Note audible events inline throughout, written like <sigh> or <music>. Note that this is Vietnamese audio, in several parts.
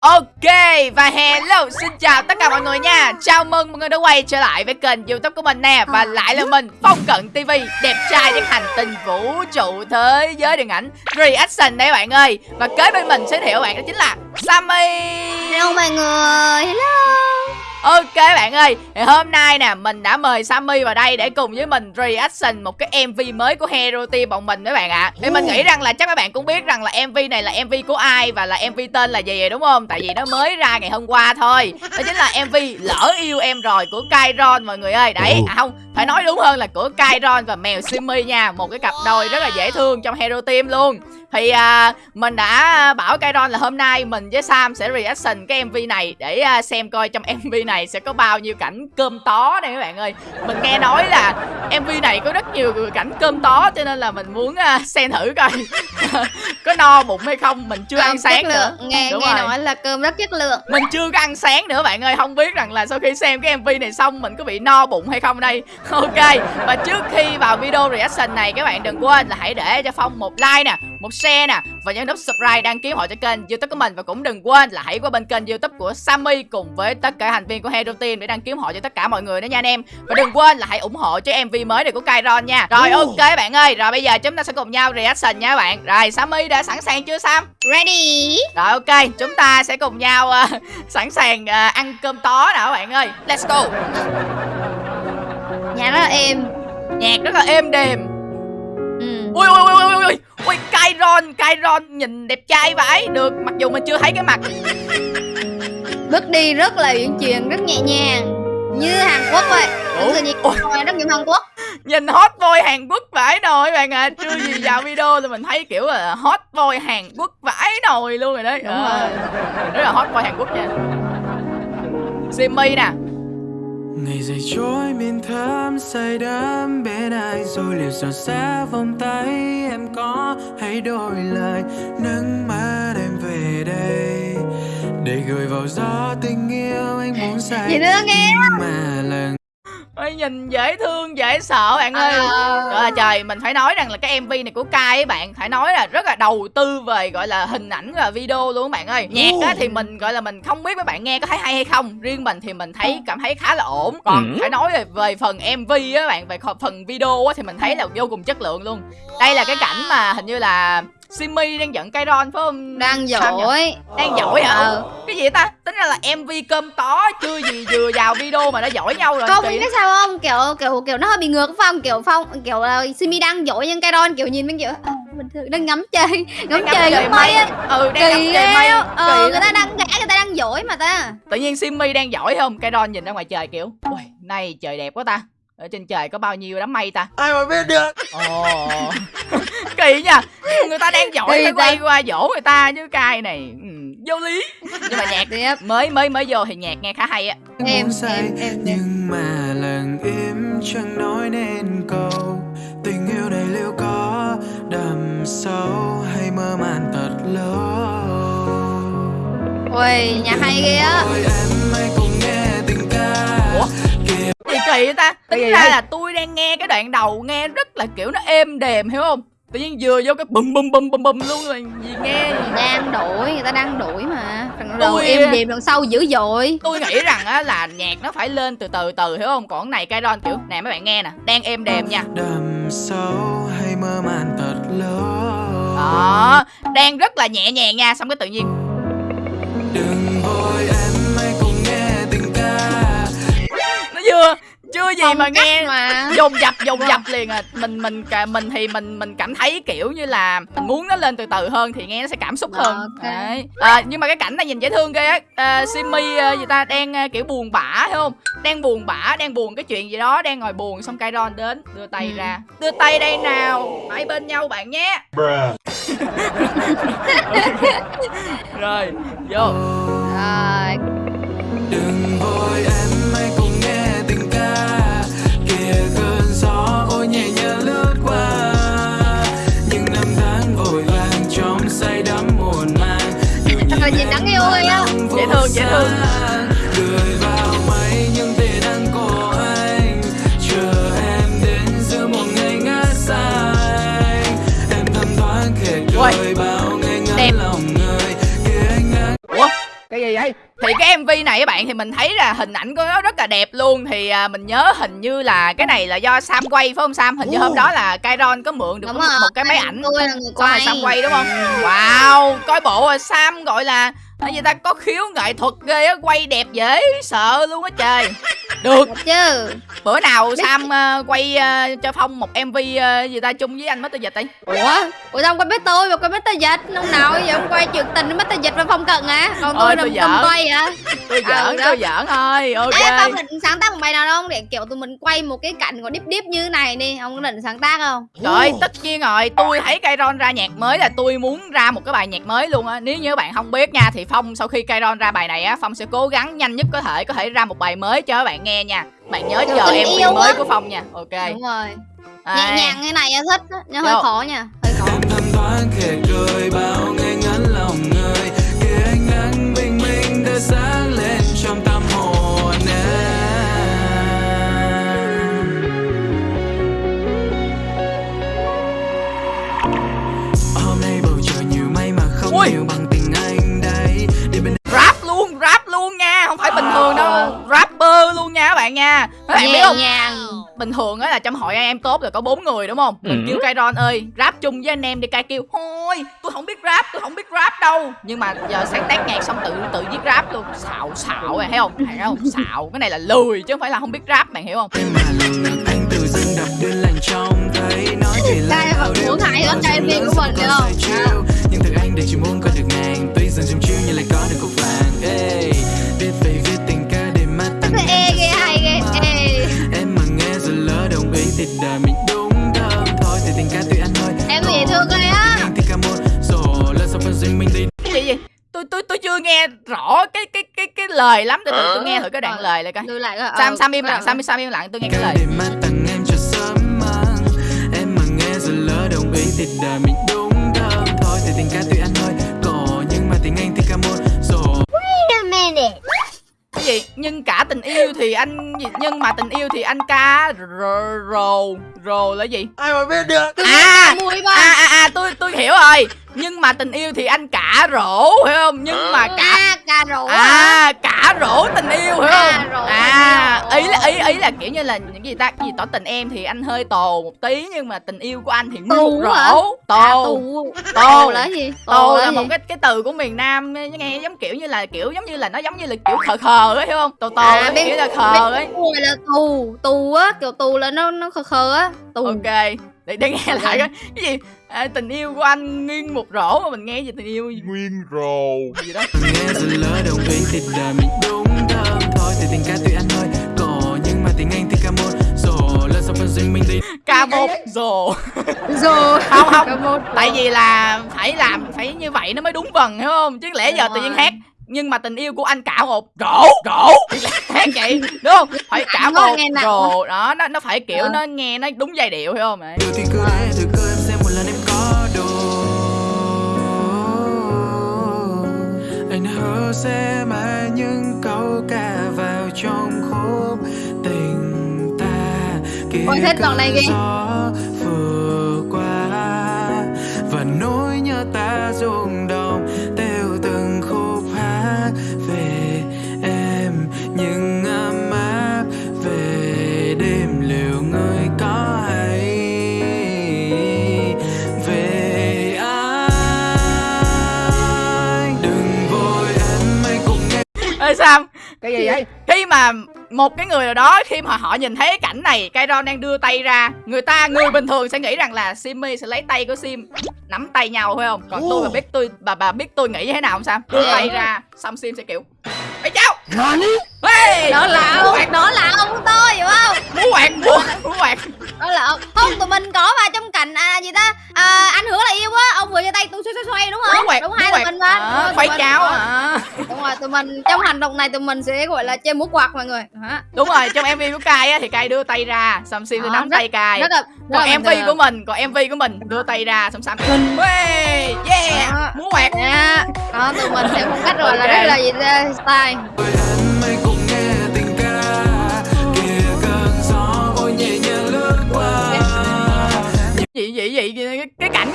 Ok và hello xin chào tất cả mọi người nha. Chào mừng mọi người đã quay trở lại với kênh youtube của mình nè. Và lại là mình Phong Cận TV Đẹp trai trên hành tinh vũ trụ thế giới điện ảnh Reaction đây bạn ơi. Và kế bên mình giới thiệu bạn đó chính là Sammy. Hello mọi người Hello Ok bạn ơi, thì hôm nay nè mình đã mời Sammy vào đây để cùng với mình reaction một cái MV mới của Hero Team bọn mình các bạn ạ. À. Thì mình nghĩ rằng là chắc các bạn cũng biết rằng là MV này là MV của ai và là MV tên là gì đúng không? Tại vì nó mới ra ngày hôm qua thôi. Đó chính là MV Lỡ yêu em rồi của Kairon mọi người ơi. Đấy, à không, phải nói đúng hơn là của Kairon và mèo Simmy nha, một cái cặp đôi rất là dễ thương trong Hero Team luôn. Thì à, mình đã bảo Kairon là hôm nay mình với Sam sẽ reaction cái MV này để à, xem coi trong MV này sẽ có bao nhiêu cảnh cơm tó đây các bạn ơi. Mình nghe nói là MV này có rất nhiều cảnh cơm tó cho nên là mình muốn uh, xem thử coi <laughs> có no bụng hay không. Mình chưa cơm ăn sáng nữa. Nghe Đúng nghe rồi. nói là cơm rất chất lượng. Mình chưa có ăn sáng nữa bạn ơi, không biết rằng là sau khi xem cái MV này xong mình có bị no bụng hay không đây. <laughs> Ok. Và trước khi vào video reaction này các bạn đừng quên là hãy để cho Phong một like nè, một share nè và nhấn nút subscribe đăng ký họ cho kênh youtube của mình. Và cũng đừng quên là hãy qua bên kênh youtube của Sammy cùng với tất cả thành viên của Hero Team để đăng ký họ cho tất cả mọi người đó nha anh em. Và đừng quên là hãy ủng hộ cho MV mới này của Kairon nha. Rồi ok bạn ơi. Rồi bây giờ chúng ta sẽ cùng nhau reaction nha các bạn. Rồi Sammy đã sẵn sàng chưa Sam? Ready. Rồi ok. Chúng ta sẽ cùng nhau uh, <laughs> sẵn sàng uh, ăn cơm tó nào các bạn ơi. Let's go. Nhạc rất là êm. Nhạc rất là êm đềm. Ui ui ui ui ui Ui Kairon Kairon nhìn đẹp trai vãi Được mặc dù mình chưa thấy cái mặt. Bước đi rất là uyển chuyển Rất nhẹ nhàng. Như Hàn Quốc vậy. Ủa? Tự nhiên rất như Hàn Quốc. Nhìn hot boy Hàn Quốc vãi nồi bạn ạ. À. Chưa gì vào video thì mình thấy kiểu là hot boy Hàn Quốc vãi nồi luôn rồi đấy. Đúng à. rồi. Rất là hot boy Hàn Quốc nha. Jimmy nè Ngày dày trôi miền thơm say đắm bên ai rồi liệu giọt xa vòng tay. Em có hay đổi lời nắng mắt em về đây. Để gửi vào gió tình yêu anh muốn say gì nữa nghe mà lần Ôi, nhìn dễ thương dễ sợ bạn ơi. À. trời trời mình phải nói rằng là cái mv này của kai ấy bạn phải nói là rất là đầu tư về gọi là hình ảnh và video luôn bạn ơi. Nhạc á. Thì mình gọi là mình không biết mấy bạn nghe có thấy hay hay không. Riêng mình thì mình thấy cảm thấy khá là ổn. Còn ừ. phải nói về, về phần mv á bạn về phần video á thì mình thấy là vô cùng chất lượng luôn. Đây là cái cảnh mà hình như là Simi đang giận cây ron phải không? Đang giỏi. Đang giỏi hả? Ờ. Cái gì ta? Tính ra là MV cơm tó chưa gì vừa vào video mà đã giỏi nhau rồi Không biết sao không? Kiểu kiểu kiểu nó hơi bị ngược phải không? Kiểu phong kiểu uh, Simi đang giỏi nhưng cây ron kiểu nhìn bên kiểu à, bình thường đang ngắm chơi ngắm trời ngắm mây á. Ừ đang ngắm trời mây. ờ người ta đang gã người ta đang giỏi mà ta. Tự nhiên Simi đang giỏi không cây ron nhìn ra ngoài trời kiểu ui nay trời đẹp quá ta. Ở trên trời có bao nhiêu đám mây ta? Ai mà biết được? Ồ kỳ nha. Người ta đang giỏi phải quay qua dỗ người ta chứ cay này. Ừ, vô lý. Nhưng mà nhạc Tiếp. mới mới mới vô thì nhạc nghe khá hay á. Em em em nhưng mà lần im chẳng nói nên câu. Tình yêu này liệu có đậm sâu hay mơ màng thật lâu? Ôi nhà hay ghê á. Kỳ ta? Tính ra là tôi đang nghe cái đoạn đầu nghe rất là kiểu nó êm đềm hiểu không tự nhiên vừa vô cái bum bum bum bum bum luôn rồi. Gì nghe gì đang đuổi người ta đang đuổi mà. Thằng đầu em đềm đằng sau dữ dội. tôi nghĩ rằng á là nhạc nó phải lên từ từ từ hiểu không? Còn này cái ron kiểu nè mấy bạn nghe nè đang êm đềm nha. Đầm sâu hay mơ màng thật lớn đó đang rất là nhẹ nhàng nha xong cái tự nhiên chưa gì mà nghe mà. Dồn dập dồn dập liền à. Mình mình mình thì mình mình cảm thấy kiểu như là mình muốn nó lên từ từ hơn thì nghe nó sẽ cảm xúc hơn. Okay. Đấy. À, nhưng mà cái cảnh này nhìn dễ thương ghê á. À, Simi à, người ta đang à, kiểu buồn bã thấy không? Đang buồn bã đang buồn cái chuyện gì đó đang ngồi buồn xong Kairon đến đưa tay ừ. ra. Đưa tay đây nào hãy bên nhau bạn nhé. <laughs> Rồi vô. Rồi. Đừng dễ thương Ui, đẹp Ủa, cái cái gì vậy? Thì cái mv này các bạn thì mình thấy là hình ảnh của nó rất là đẹp luôn. Thì à, mình nhớ hình như là cái này là do sam quay phải không sam? Hình như hôm đó là Kairon có mượn được Đúng một, rồi, một cái máy ảnh. tôi là người quay sam quay đúng không? Wow coi bộ là sam gọi là cái gì ta có khiếu nghệ thuật ghê á quay đẹp dễ sợ luôn á trời. <laughs> Được. Được chứ. Bữa nào sam ờ, quay ờ, cho phong một mv ờ, gì ta chung với anh Mr. Dịch đi. Ủa? Ủa sao ông quay với tôi mà quay với tôi dịch? Lúc nào giờ ông quay chuyện tình với tôi dịch và phong cận à còn Ôi, tôi là cầm quay hả? Tôi Ừ, giỡn đó. tôi giỡn thôi ok. Ê, Phong định sáng tác một bài nào không để kiểu tụi mình quay một cái cảnh có điếp điếp như thế này đi. Ông có định sáng tác không? Trời ơi, tất nhiên rồi, tôi thấy Kairon ra nhạc mới là tôi muốn ra một cái bài nhạc mới luôn á. Nếu như bạn không biết nha thì Phong sau khi Kairon ra bài này á, Phong sẽ cố gắng nhanh nhất có thể có thể ra một bài mới cho các bạn nghe nha. Bạn nhớ chờ MV yêu mới á. của Phong nha. Ok. đúng rồi nhẹ nhàng như này em thích á, nhưng hơi khó nha hơi khó luôn, nha, không phải bình thường đâu. Rapper luôn nha các bạn nha. Các bạn biết nhẹ không? nhàng Bình thường á là trong hội anh em tốt là có bốn người đúng không? Mình kêu Kairon ơi, rap chung với anh em đi Kai kêu Thôi, tôi không biết rap, tôi không biết rap đâu. Nhưng mà giờ sáng tác nhạc xong tự tự viết rap luôn. Xạo xạo bạn thấy không? Thấy không? Xạo, cái này là lười chứ không phải là không biết rap bạn hiểu không? em mà lần ngực anh tự dưng đập đơn lành trông thấy Nói thì Đây muốn hại trai giờ viên của mình được không? chill. Nhưng thực anh để chỉ muốn có được ngàn Tuy rằng chung chiêu nhưng lại có được cúc vàng. Biết phải viết tình ca để mắt tặng ê ghê hay ghê Em mà nghe rồi lỡ đồng ý thì đời mình đúng thơm Thôi. Thì tình ca tùy anh thôi. Em dễ thương ghê á. thì ca một rồi lên sau phần riêng mình đi. Cái gì? Tôi tôi tôi chưa nghe rõ cái cái cái cái lời lắm, từ từ tôi nghe thử cái đoạn Ờ. lời lại coi. Sam Ờ, Sam im lặng, Sam Sam im lặng, tôi nghe cái lời thì đời mình đúng thơm Thôi. Thì tình ca tùy anh thôi. Có nhưng mà tình anh thì ca một rồi minute gì? Nhưng cả tình yêu thì anh nhưng mà tình yêu thì anh ca rồ rồ rồ là gì? ai mà biết được Tôi À, À ba à à tôi tôi hiểu rồi. Nhưng mà tình yêu thì anh cả rổ hiểu không? Nhưng mà cả à cà rổ à cả rổ tình yêu hiểu À, không? À ý là ý ý là kiểu như là những gì ta cái gì tỏ tình em thì anh hơi tồ một tí nhưng mà tình yêu của anh thì hả? rổ. À, Tồ. tù Tồ. tù là gì Tồ là một cái cái từ của miền Nam nghe giống kiểu như là kiểu giống như là nó giống như là kiểu khờ khờ ấy hiểu không? Tồ tồ À, ấy, biết- kiểu là khờ ấy. Tù là tù tù á kiểu tù là nó nó khờ khờ á tù. Ok, để để nghe lại coi. Cái gì? À, tình yêu của anh nghiêng một rổ mà mình nghe gì tình yêu nguyên rồ gì đó. Nghe rồi lỡ đồng ý thì đời mình đúng thơm Thôi. Thì tình ca tùy anh thôi. Có nhưng mà tình anh thì ca một Rồi lên sau riêng mình đi. Ca một rồ. rồi Không không, tại vì là phải làm phải như vậy nó mới đúng vần hiểu không? Chứ lẽ giờ tự nhiên hát nhưng mà tình yêu của anh cả một rổ rổ vậy đúng không? Phải cả Ngon, một rổ đó nó nó phải kiểu Ờ. nó nghe nó đúng giai điệu hiểu không Đấy. Điều thì cứ để thử cơ em xem một lần em có đồ Anh hứa sẽ mang những câu ca vào trong khúc tình ta. Kia Ôi, thích đoạn này. Cái gì vậy? khi mà một cái người nào đó khi mà họ nhìn thấy cái cảnh này Kairon đang đưa tay ra người ta người bình thường sẽ nghĩ rằng là Simmy sẽ lấy tay của Sim nắm tay nhau phải không? Còn tôi mà biết tôi bà bà biết tôi nghĩ như thế nào không Sam đưa tay ra xong Sim sẽ kiểu Ê cháu? Ê! Đó là ông. Quạt đó là ông tôi hiểu không? Múa quạt múa múa quạt đó là ông. Không tụi mình có mà trong cảnh à, gì ta? À, anh hứa là yêu á ông vừa cho tay tôi xoay xoay xoay đúng không? Quạt đúng hai tụi mình mà. Ờ, rồi, tụi mình- cháo ờ, à. Đúng rồi tụi mình trong hành động này tụi mình sẽ gọi là chơi múa quạt mọi người. Hả đúng rồi trong MV của Kai á thì Kai đưa tay ra xong Sim Ờ, nắm tay là rất còn là MV của mình còn MV của mình đưa tay ra xong Sam Ê, yeah! Múa quạt Dạ, đó tụi mình sẽ phong cách gọi là rất là gì style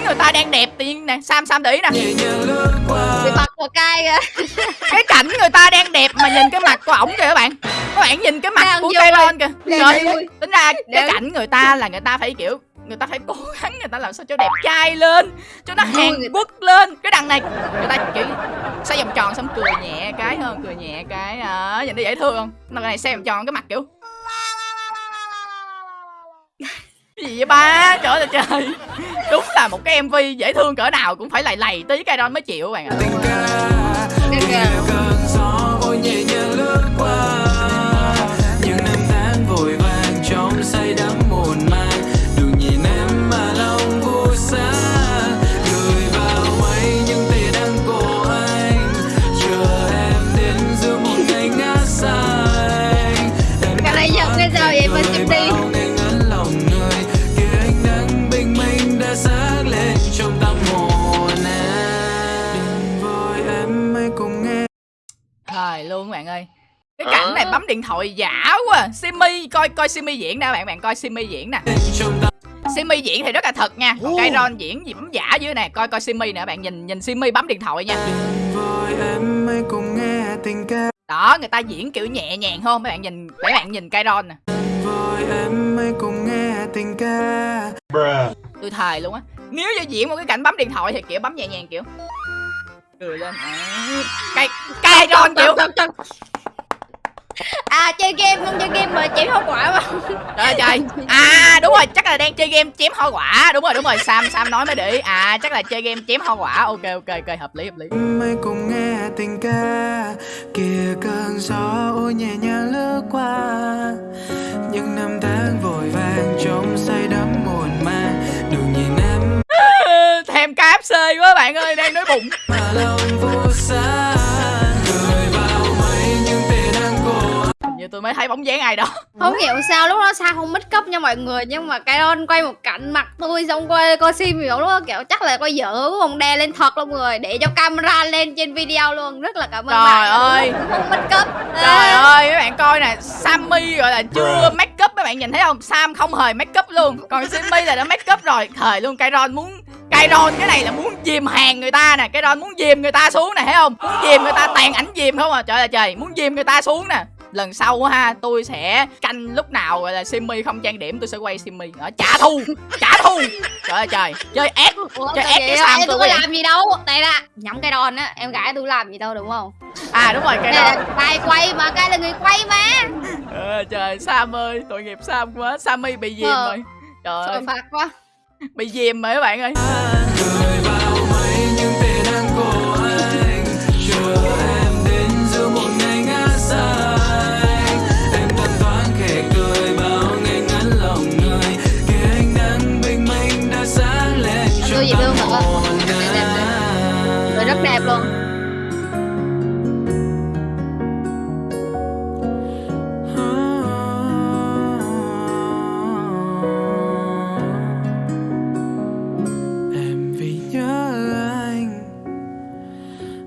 người ta đang đẹp tự nhiên nè sam sam để ý nè. Bị mặt của cay kìa cái cảnh người ta đang đẹp mà nhìn cái mặt của ổng kìa các bạn. Các bạn nhìn cái mặt Đang của. Kairon kìa. Vui. tính ra cái cảnh người ta là người ta phải kiểu người ta phải cố gắng người ta làm sao cho đẹp trai lên cho nó hàn quốc lên. Cái đằng này người ta chỉ xoay vòng tròn xong cười nhẹ cái hơn cười nhẹ cái đó nhìn nó dễ thương không? Đằng này xoay vòng tròn cái mặt kiểu Cái <laughs> gì vậy ba? Trời ơi trời đúng là một cái mv dễ thương cỡ nào cũng phải lầy lầy tí cái đó mới chịu các bạn ạ cái cảnh này bấm điện thoại giả quá. Simi coi coi Simi diễn nè bạn bạn coi Simi diễn nè. Simi diễn thì rất là thật nha. Còn Kairon diễn gì bấm giả dưới nè coi coi Simi nè bạn nhìn nhìn Simi bấm điện thoại nha. Đó người ta diễn kiểu nhẹ nhàng hơn mấy bạn nhìn mấy bạn nhìn Kairon nè. Tôi thề luôn á. Nếu như diễn một cái cảnh bấm điện thoại thì kiểu bấm nhẹ nhàng kiểu. Cười lên. Đấy. Kai Kairon kiểu à chơi game không chơi game mà chém hậu quả mà. Trời trời. À đúng rồi chắc là đang chơi game chém hoa quả. Đúng rồi đúng rồi sam sam nói mới để ý. À chắc là chơi game chém hoa quả. Ok ok ok hợp lý hợp lý. Hãy cùng nghe tình ca kìa cơn gió ôi nhẹ nhàng lướt qua. Những năm tháng vội vàng trong say đắm muộn màng đừng nhìn em. <laughs> Thèm KFC quá bạn ơi đang đói bụng. Mà lòng vô xa tôi mới thấy bóng dáng ai đó. <laughs> Không hiểu sao lúc đó sao không make up nha mọi người nhưng mà cái don quay một cảnh mặt tôi xong quay coi sim hiểu lúc đó kiểu chắc là coi dở của vòng đè lên thật luôn người để cho camera lên trên video luôn. Rất là cảm ơn Trời bạn. Ơi. không? Make up trời ơi mấy bạn coi nè Sammy gọi là chưa make up mấy bạn nhìn thấy không? Sam không hề make up luôn. Còn Simmy là đã make up rồi. Thời luôn Kairon muốn Kairon cái này là muốn dìm hàng người ta nè Kairon muốn dìm người ta xuống nè thấy không? Muốn dìm người ta tàn ảnh dìm không à? Trời ơi trời muốn dìm người ta xuống nè lần sau á ha tôi sẽ canh lúc nào gọi là Simmy không trang điểm tôi sẽ quay Simmy ở trả thù trả thù. Trời ơi trời. Chơi ép Ủa, sao ép cái em tôi có làm gì đâu. Đây là nhắm cái đòn á em gái tôi làm gì đâu đúng không? À đúng rồi Kairon là tay quay mà cái là người quay mà. Ờ, trời Sam ơi tội nghiệp Sam quá. Sammy bị dìm Ờ. rồi. Trời ơi. phạt quá. Bị dìm rồi các bạn ơi đẹp luôn. Em vì nhớ anh.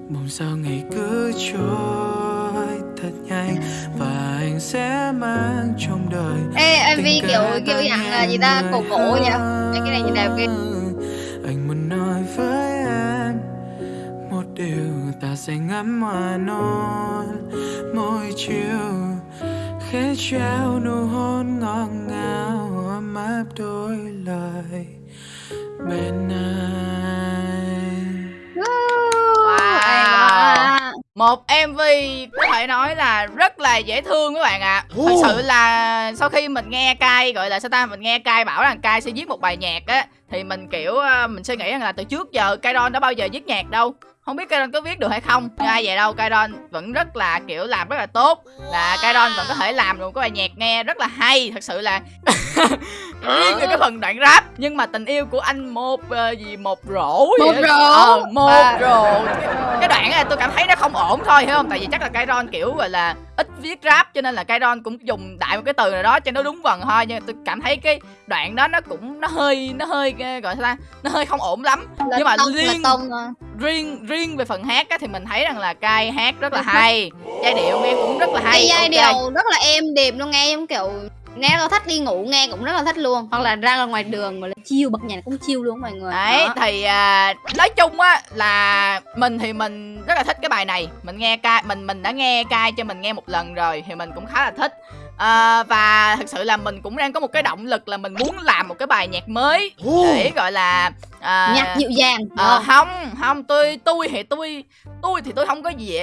Mong sao ngày cứ trôi thật nhanh và anh sẽ mang trong đời Ê, MV kiểu kiểu dạng là gì ta? Cổ cổ non mỗi chiều khẽ trao nụ hôn ngọt ngào ấm áp đôi lời bên anh Wow. một mv có thể nói là rất là dễ thương các bạn ạ. Thật sự là sau khi mình nghe cai gọi là sao ta mình nghe cai bảo rằng cai sẽ viết một bài nhạc á thì mình kiểu ờ, mình suy nghĩ rằng là từ trước giờ Kairon đã bao giờ viết nhạc đâu không biết Kairon có viết được hay không, nhưng ai vậy đâu, Kairon vẫn rất là, kiểu, làm rất là tốt. Là Kairon vẫn có thể làm được cái bài nhạc nghe rất là hay, thật sự là <laughs> riêng về cái phần đoạn rap nhưng mà tình yêu của anh một ờ, gì một rổ Một rổ. ờ, một rổ. Cái, đoạn này tôi cảm thấy nó không ổn thôi hiểu không? Tại vì chắc là Kairon kiểu gọi là ít viết rap cho nên là Kairon cũng dùng đại một cái từ nào đó cho nó đúng vần thôi. Nhưng tôi cảm thấy cái đoạn đó nó cũng nó hơi nó hơi ờ, gọi sao ta? Nó hơi không ổn lắm. Nhưng mà tông, là riêng tông à. riêng riêng về phần hát á thì mình thấy rằng là cai hát rất là hay. Giai điệu nghe cũng rất là hay. Cái giai ok. điệu rất là êm đềm luôn nghe giống kiểu nghe nó thích đi ngủ nghe cũng rất là thích luôn. Hoặc là ra ngoài đường mà chiêu bật nhạc cũng chiêu luôn mọi người. Đấy Đó. thì à, nói chung á là mình thì mình rất là thích cái bài này. Mình nghe cai mình mình đã nghe cai cho mình nghe một lần rồi thì mình cũng khá là thích. À, và thực sự là mình cũng đang có một cái động lực là mình muốn làm một cái bài nhạc mới để gọi là à, nhạc dịu dàng. Ờ, Ờ, không không tôi tôi thì tôi tôi thì tôi không có gì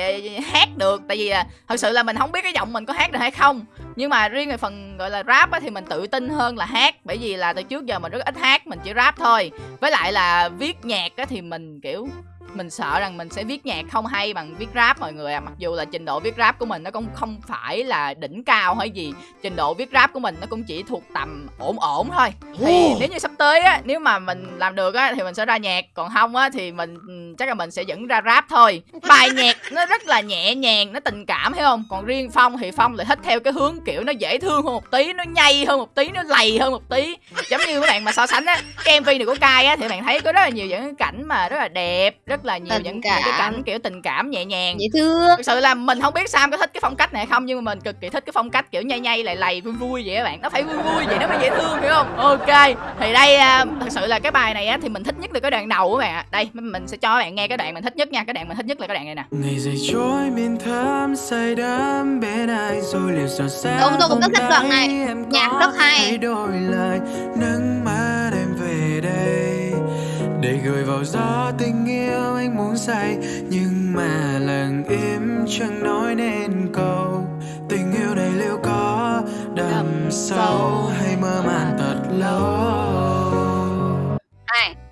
hát được. Tại vì là thật sự là mình không biết cái giọng mình có hát được hay không nhưng mà riêng về phần gọi là rap á, thì mình tự tin hơn là hát bởi vì là từ trước giờ mình rất ít hát mình chỉ rap thôi. Với lại là viết nhạc á, thì mình kiểu mình sợ rằng mình sẽ viết nhạc không hay bằng viết rap mọi người à. Mặc dù là trình độ viết rap của mình nó cũng không phải là đỉnh cao hay gì. Trình độ viết rap của mình nó cũng chỉ thuộc tầm ổn ổn thôi. Thì nếu như sắp tới á nếu mà mình làm được á thì mình sẽ ra nhạc. Còn không á thì mình chắc là mình sẽ vẫn ra rap thôi. Bài nhạc nó rất là nhẹ nhàng nó tình cảm hiểu không? Còn riêng phong thì phong lại thích theo cái hướng kiểu nó dễ thương hơn một tí nó nhây hơn một tí nó lầy hơn một tí. Giống như các bạn mà so sánh á cái mv này của cai á thì bạn thấy có rất là nhiều những cái cảnh mà rất là đẹp rất là nhiều Tình những, những cái cảm. cảnh kiểu tình cảm nhẹ nhàng. Dễ thương. Thực sự là mình không biết sam có thích cái phong cách này không nhưng mà mình cực kỳ thích cái phong cách kiểu nhây nhây lầy lầy vui vui vậy các bạn. Nó phải vui vui vậy nó mới dễ thương hiểu không? Ok thì đây à, thật sự là cái bài này á thì mình thích nhất là cái đoạn đầu các bạn ạ. Đây mình- mình sẽ cho các bạn nghe cái đoạn mình thích nhất nha. Cái đoạn mình thích nhất là cái đoạn này nè. Ngày dài trôi miền thắm say đắm bên ai rồi liệu sao xa Đúng, tôi cũng rất thích đoạn này. Nhạc rất hay. đổi lời nắng để gửi vào gió tình yêu anh muốn say. Nhưng mà lặng im chẳng nói nên câu. Tình yêu này liệu có đậm Đậm sâu hay mơ màng thật lâu?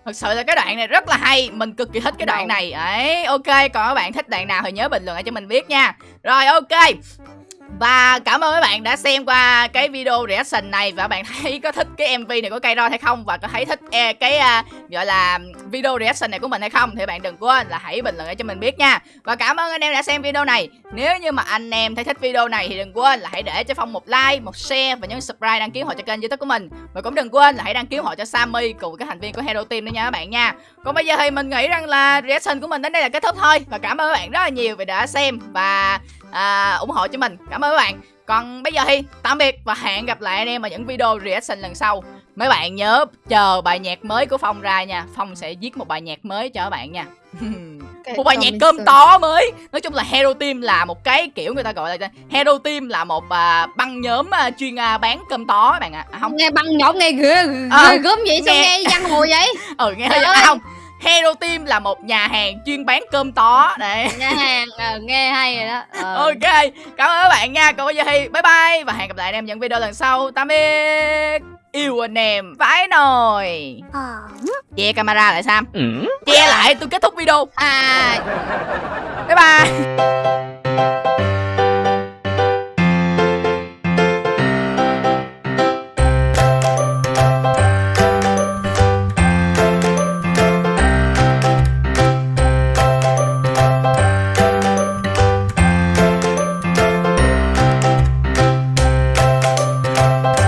Thật sự là cái đoạn này rất là hay. Mình cực kỳ thích cái đoạn này. Ấy Ok còn các bạn thích đoạn nào thì nhớ bình luận lại cho mình biết nha. Rồi ok và cảm ơn các bạn đã xem qua cái video reaction này và bạn thấy có thích cái MV này của cây hay không và có thấy thích eh, cái uh, gọi là video reaction này của mình hay không thì bạn đừng quên là hãy bình luận để cho mình biết nha. Và cảm ơn anh em đã xem video này. Nếu như mà anh em thấy thích video này thì đừng quên là hãy để cho Phong một like, một share và nhấn subscribe đăng ký hộ cho kênh YouTube của mình. Và cũng đừng quên là hãy đăng ký hộ cho Sammy cùng các thành viên của Hero Team nữa nha các bạn nha. Còn bây giờ thì mình nghĩ rằng là reaction của mình đến đây là kết thúc thôi và cảm ơn các bạn rất là nhiều vì đã xem và à, ủng hộ cho mình. Cảm ơn các bạn. Còn bây giờ thì tạm biệt và hẹn gặp lại anh em ở những video reaction lần sau. Mấy bạn nhớ chờ bài nhạc mới của Phong ra nha. Phong sẽ viết một bài nhạc mới cho các bạn nha. một bài nhạc cơm to mới nói chung là hero team là một cái kiểu người ta gọi là hero team là một à, băng nhóm à, chuyên à, bán cơm to các bạn ạ à. không nghe băng nhóm nghe ghê ghê Ờ, gớm vậy sao nghe- nghe giang hồ vậy <laughs> ừ nghe hơi ơi. à, không hero team là một nhà hàng chuyên bán cơm to đấy <laughs> nghe hàng ờ, nghe hay rồi đó. Ờ. ok cảm ơn các bạn nha. Còn bây giờ thì bye bye và hẹn gặp lại anh em những video lần sau. Tạm biệt. Yêu anh em. Vãi nồi. Ờ. che camera lại sam. Che lại tôi kết thúc video. À. Bye bye <laughs>